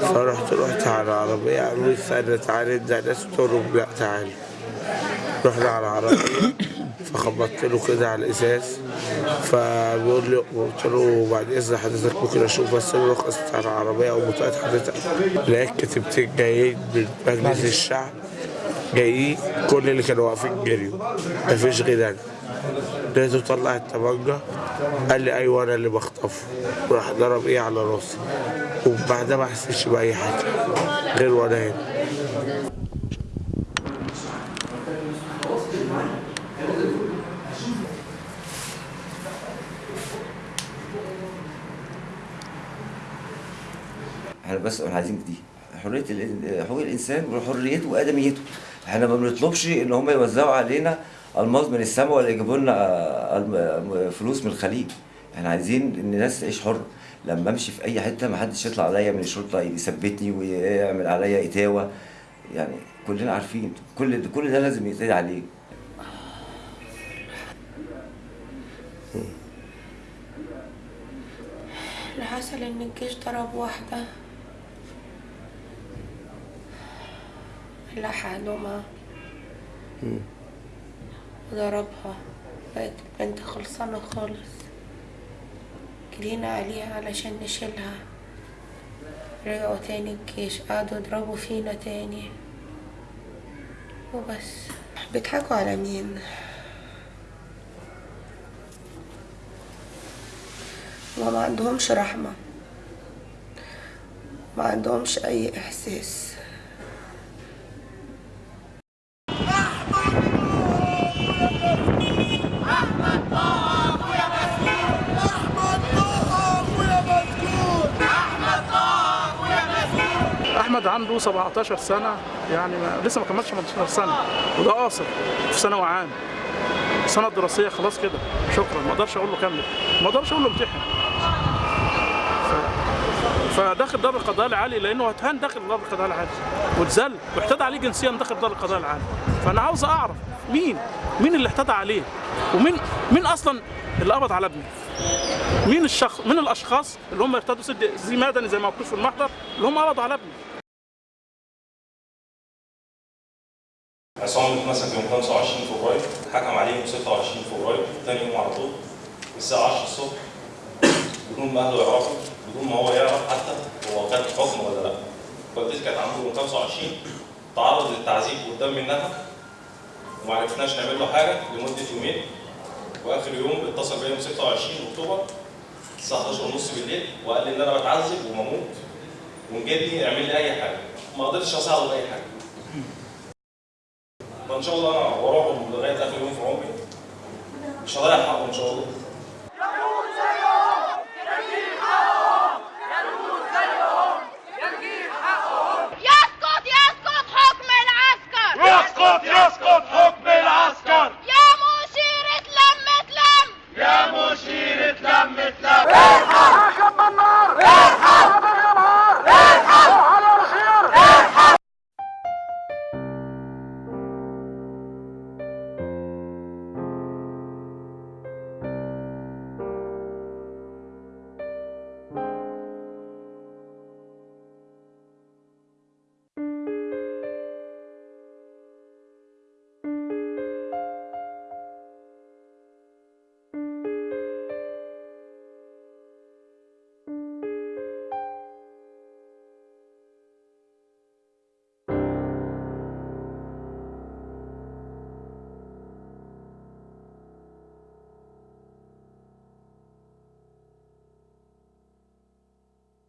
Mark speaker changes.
Speaker 1: فرحت رحت على العربية قالوا لي استنى تعالى انزل ناس قلت لهم لا تعالى رحنا على العربية فخبطت له كده على الإزاز. فبيقول لي قلت له بعد إذن حضرتك ممكن أشوف بس الرخص بتاع العربية أو بطاقة حضرتك. لقيت كتيبتين جايين من مجلس الشعب. جايين كل اللي كانوا واقفين جريوا. مفيش غير أنا لقيته طلع الطبنجة قال لي أيوه أنا اللي بخطفه. وراح ضرب إيه على راسي. وبعدها ما حسيتش بأي حاجة غير وأنا هنا.
Speaker 2: إحنا بس عايزين دي حرية حقوق الإنسان وحريته وأدميته. إحنا ما بنطلبش إن هم يوزعوا علينا الماظ من السماء ولا يجيبوا لنا آه، الم- فلوس من الخليج. إحنا عايزين إن الناس تعيش حر. لما امشي في أي حتة ما حدش يطلع عليا من الشرطة يثبتني ويعمل عليا إتاوة. يعني كلنا عارفين كل كل ده لازم يتقال عليه.
Speaker 3: اللي حصل إن الجيش ضرب واحدة. لحقهما وضربها. بقت البنت خلصانة خالص. جرينا عليها علشان نشيلها. رجعوا تاني الجيش. قعدوا يضربوا فينا تاني. وبس. بيضحكوا على مين؟ ما عندهمش رحمة. ما عندهمش أي إحساس.
Speaker 4: أحمد عنده 17 سنة يعني ما لسه ما كملش 18 سنة وده قاصر في ثانوي عام. السنة الدراسيه خلاص كده. شكرا. ما أقدرش أقول له كمل. ما أقدرش أقول له امتحن. فداخل دار القضاء العالي لأنه اتهان داخل دار القضاء العالي. واتذل. واعتدى عليه جنسيا داخل دار القضاء العالي. فأنا عاوز أعرف مين مين اللي اعتدى عليه؟ ومين مين أصلا اللي قبض على ابني مين الشخص مين الأشخاص اللي هم ارتدوا سد زي مدني زي ما مكتوب في المحضر اللي هم قبضوا على ابني
Speaker 5: عصام اتمسك يوم 25 فبراير حكم عليه يوم 26 فبراير تاني يوم على طول الساعة 10 الصبح بدون ما أهله يعرفوا بدون ما هو يعرف حتى هو خد حكم ولا لأ. والدتي كانت عنده يوم 25 تعرض للتعذيب قدام منها وما عرفناش نعمل له حاجة لمدة يومين. وآخر يوم اتصل بيا يوم 26 أكتوبر الساعة 11 ونص بالليل وقال لي إن أنا بتعذب ومموت وإن جدي يعمل لي أي حاجة. ما قدرتش أساعده بأي حاجة. فإن شاء الله أنا وراهم لغاية آخر يوم في عمري. مش هضيع حقهم إن شاء الله.